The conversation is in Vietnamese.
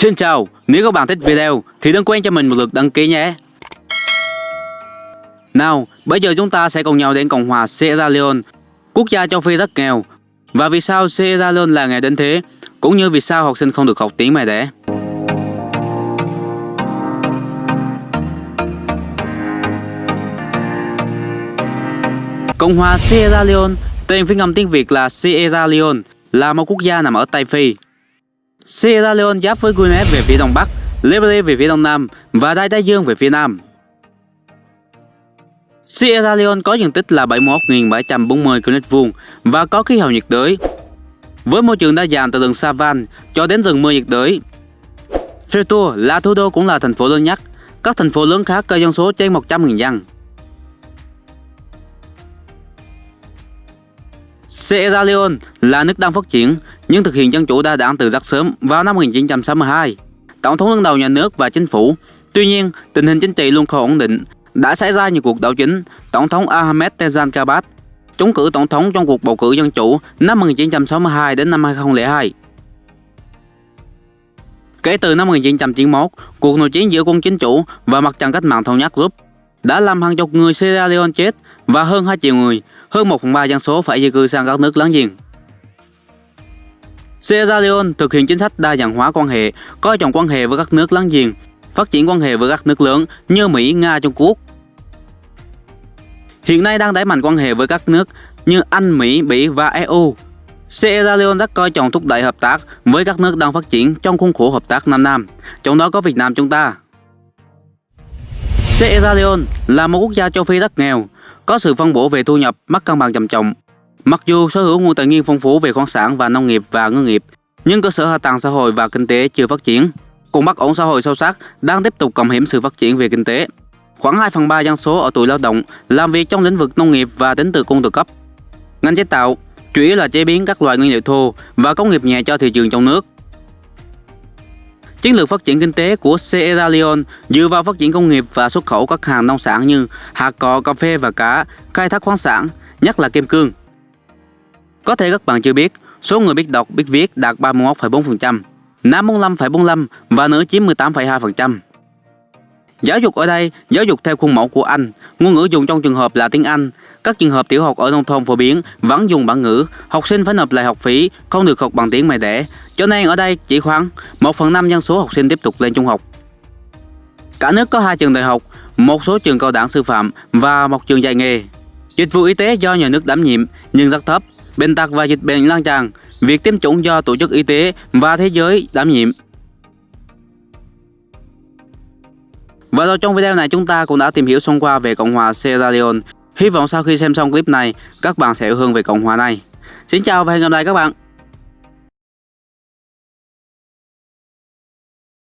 Xin chào, nếu các bạn thích video thì đừng quên cho mình một lượt đăng ký nhé. Nào, bây giờ chúng ta sẽ cùng nhau đến Cộng hòa Sierra Leone, quốc gia châu Phi rất nghèo. Và vì sao Sierra Leone là nghèo đến thế, cũng như vì sao học sinh không được học tiếng mẹ đẻ. Cộng hòa Sierra Leone, tên phiên ngầm tiếng Việt là Sierra Leone, là một quốc gia nằm ở Tây Phi. Sierra Leone giáp với Guinea về phía đông bắc, Liberia về phía đông nam và Đại Tây Dương về phía nam. Sierra Leone có diện tích là 71.740 km vuông và có khí hậu nhiệt đới, với môi trường đa dạng từ rừng savan cho đến rừng mưa nhiệt đới. Freetour là thủ đô cũng là thành phố lớn nhất. Các thành phố lớn khác có dân số trên 100.000 dân. Sierra Leone là nước đang phát triển nhưng thực hiện dân chủ đa đảng từ rất sớm vào năm 1962. Tổng thống đứng đầu nhà nước và chính phủ. Tuy nhiên, tình hình chính trị luôn không ổn định. Đã xảy ra nhiều cuộc đảo chính. Tổng thống Ahmed Tejan Kabat trúng cử tổng thống trong cuộc bầu cử dân chủ năm 1962 đến năm 2002. Kể từ năm 1991, cuộc nội chiến giữa quân chính chủ và mặt trận cách mạng thống nhất giúp đã làm hàng chục người Sierra Leone chết và hơn 2 triệu người, hơn 1 phần 3 dân số phải di cư sang các nước láng giềng. Sierra Leone thực hiện chính sách đa dạng hóa quan hệ, coi trọng quan hệ với các nước láng giềng, phát triển quan hệ với các nước lớn như Mỹ, Nga, Trung Quốc. Hiện nay đang đẩy mạnh quan hệ với các nước như Anh, Mỹ, Bỉ và EU. Sierra Leone rất coi trọng thúc đẩy hợp tác với các nước đang phát triển trong khuôn khổ hợp tác Nam Nam, trong đó có Việt Nam chúng ta. Sierra Leone là một quốc gia châu Phi rất nghèo, có sự phân bổ về thu nhập mất cân bằng trầm trọng. Mặc dù sở hữu nguồn tài nguyên phong phú về khoáng sản và nông nghiệp và ngư nghiệp, nhưng cơ sở hạ tầng xã hội và kinh tế chưa phát triển. Cùng bất ổn xã hội sâu sắc đang tiếp tục cầm hiểm sự phát triển về kinh tế. Khoảng 2 phần 3 dân số ở tuổi lao động làm việc trong lĩnh vực nông nghiệp và đến từ cung tự cấp. Ngành chế tạo chủ yếu là chế biến các loại nguyên liệu thô và công nghiệp nhẹ cho thị trường trong nước. Chiến lược phát triển kinh tế của Sierra Leone dựa vào phát triển công nghiệp và xuất khẩu các hàng nông sản như hạt cò, cà phê và cá, khai thác khoáng sản, nhất là kim cương. Có thể các bạn chưa biết, số người biết đọc, biết viết đạt 31,4%, nam 45,45% và nữ chiếm 18,2%. Giáo dục ở đây, giáo dục theo khuôn mẫu của Anh, ngôn ngữ dùng trong trường hợp là tiếng Anh. Các trường hợp tiểu học ở nông thôn phổ biến vẫn dùng bản ngữ, học sinh phải nộp lại học phí, không được học bằng tiếng mẹ đẻ. Cho nên ở đây chỉ khoảng 1 phần 5 dân số học sinh tiếp tục lên trung học. Cả nước có hai trường đại học, một số trường cao đẳng sư phạm và một trường dạy nghề. Dịch vụ y tế do nhà nước đảm nhiệm nhưng rất thấp, bệnh tật và dịch bệnh lan tràn, việc tiêm chủng do Tổ chức Y tế và Thế giới đảm nhiệm. Và rồi trong video này chúng ta cũng đã tìm hiểu xong qua về Cộng hòa Sierra Leone. Hy vọng sau khi xem xong clip này, các bạn sẽ yêu hương về Cộng hòa này. Xin chào và hẹn gặp lại các bạn.